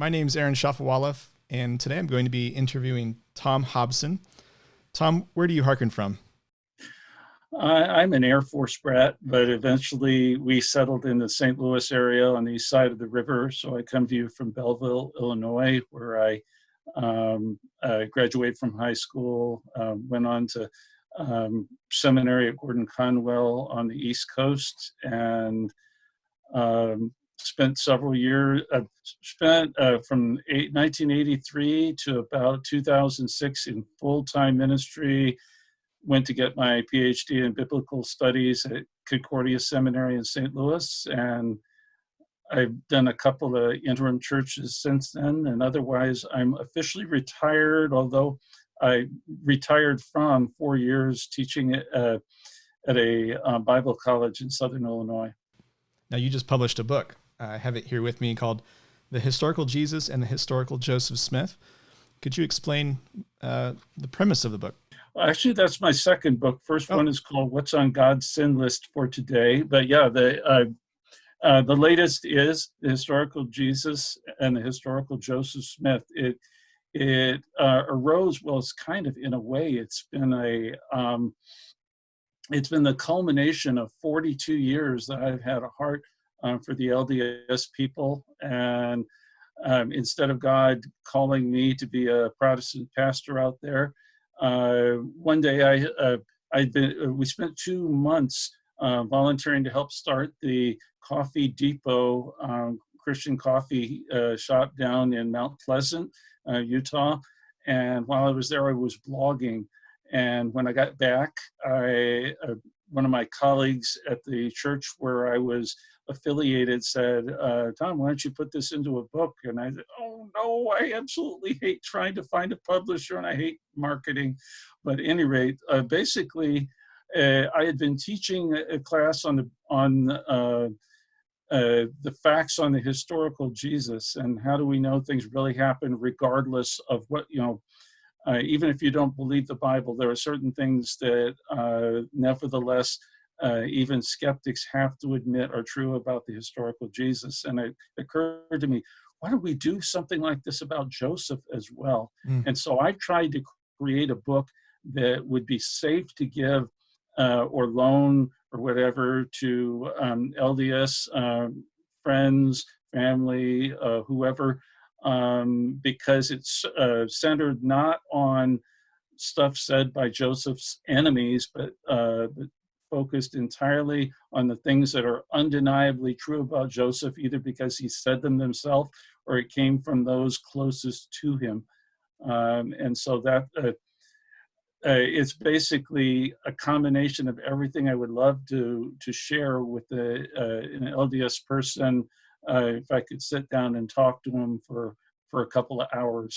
My name is Aaron Shafovaloff, and today I'm going to be interviewing Tom Hobson. Tom, where do you hearken from? I'm an Air Force brat, but eventually we settled in the St. Louis area on the east side of the river. So I come to you from Belleville, Illinois, where I um, uh, graduated from high school, uh, went on to um, seminary at Gordon Conwell on the East Coast, and um, spent several years, uh, spent uh, from eight, 1983 to about 2006 in full-time ministry, went to get my PhD in biblical studies at Concordia Seminary in St. Louis, and I've done a couple of interim churches since then, and otherwise I'm officially retired, although I retired from four years teaching at, uh, at a uh, Bible college in Southern Illinois. Now you just published a book. I have it here with me called The Historical Jesus and the Historical Joseph Smith. Could you explain uh, the premise of the book? Well, actually, that's my second book. First oh. one is called "What's on God's Sin List for Today." But yeah, the uh, uh, the latest is the historical Jesus and the historical Joseph Smith. It it uh, arose well. It's kind of in a way. It's been a um, it's been the culmination of 42 years that I've had a heart um, for the LDS people. And um, instead of God calling me to be a Protestant pastor out there, uh, one day I, uh, I'd been, uh, we spent two months uh, volunteering to help start the Coffee Depot um, Christian coffee uh, shop down in Mount Pleasant, uh, Utah. And while I was there, I was blogging. And when I got back, I, one of my colleagues at the church where I was affiliated said, uh, Tom, why don't you put this into a book? And I said, oh no, I absolutely hate trying to find a publisher and I hate marketing. But any rate, uh, basically, uh, I had been teaching a, class on the, on uh, uh, the facts on the historical Jesus and how do we know things really happened regardless of what, you know, uh, even if you don't believe the Bible, there are certain things that nevertheless uh, even skeptics have to admit are true about the historical Jesus. And it occurred to me, why don't we do something like this about Joseph as well? Mm. And so I tried to create a book that would be safe to give uh, or loan or whatever to um, LDS um, friends, family, uh, whoever, um, because it's uh, centered not on stuff said by Joseph's enemies, but, uh, focused entirely on the things that are undeniably true about Joseph, either because he said them himself or it came from those closest to him. Um, and so that uh, uh, it's basically a combination of everything I would love to to share with uh, an LDS person Uh, if I could sit down and talk to him for for a couple of hours.